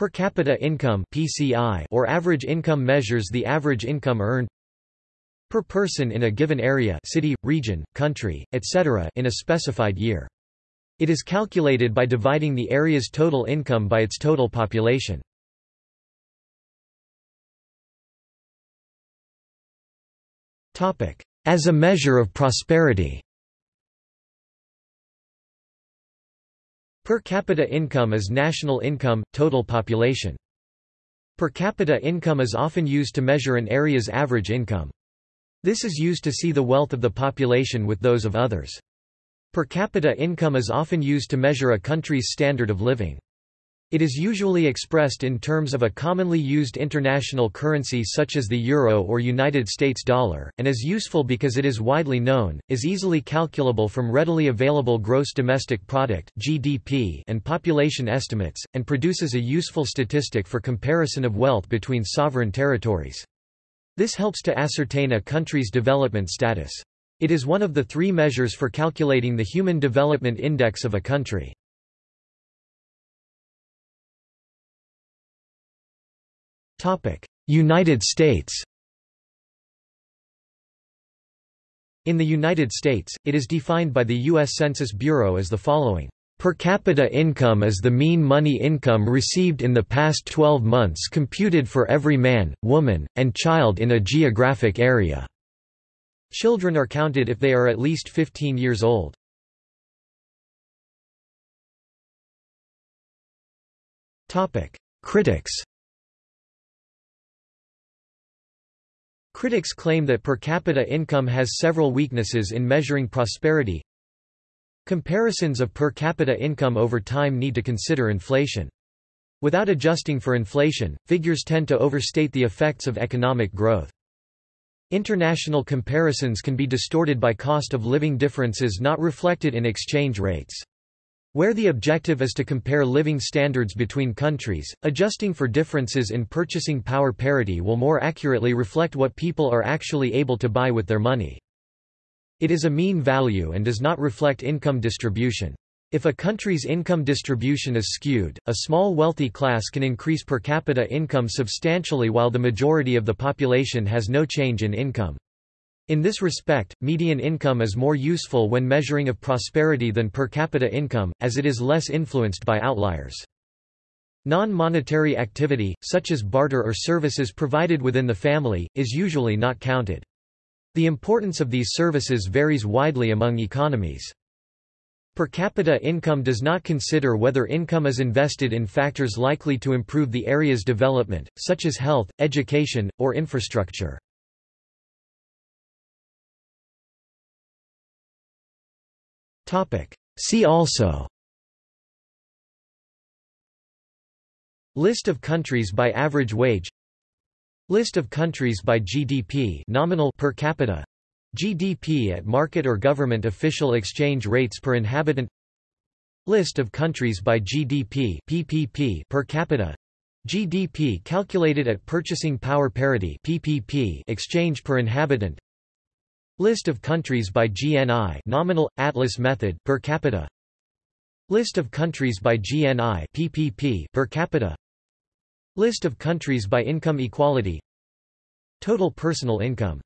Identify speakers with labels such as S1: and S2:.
S1: Per capita income (PCI) or average income measures the average income earned per person in a given area, city, region, country, etc. in a specified year. It is calculated by dividing the area's total income by its total population. As a measure of prosperity. Per capita income is national income, total population. Per capita income is often used to measure an area's average income. This is used to see the wealth of the population with those of others. Per capita income is often used to measure a country's standard of living. It is usually expressed in terms of a commonly used international currency such as the euro or United States dollar, and is useful because it is widely known, is easily calculable from readily available gross domestic product (GDP) and population estimates, and produces a useful statistic for comparison of wealth between sovereign territories. This helps to ascertain a country's development status. It is one of the three measures for calculating the Human Development Index of a country. United States In the United States, it is defined by the U.S. Census Bureau as the following. Per capita income is the mean money income received in the past 12 months computed for every man, woman, and child in a geographic area. Children are counted if they are at least 15 years old. Critics Critics claim that per capita income has several weaknesses in measuring prosperity. Comparisons of per capita income over time need to consider inflation. Without adjusting for inflation, figures tend to overstate the effects of economic growth. International comparisons can be distorted by cost of living differences not reflected in exchange rates. Where the objective is to compare living standards between countries, adjusting for differences in purchasing power parity will more accurately reflect what people are actually able to buy with their money. It is a mean value and does not reflect income distribution. If a country's income distribution is skewed, a small wealthy class can increase per capita income substantially while the majority of the population has no change in income. In this respect, median income is more useful when measuring of prosperity than per capita income, as it is less influenced by outliers. Non-monetary activity, such as barter or services provided within the family, is usually not counted. The importance of these services varies widely among economies. Per capita income does not consider whether income is invested in factors likely to improve the area's development, such as health, education, or infrastructure. See also. List of countries by average wage. List of countries by GDP nominal per capita. GDP at market or government official exchange rates per inhabitant. List of countries by GDP PPP per capita. GDP calculated at purchasing power parity PPP exchange per inhabitant List of countries by GNI nominal, Atlas method per capita. List of countries by GNI PPP per capita. List of countries by income equality. Total personal income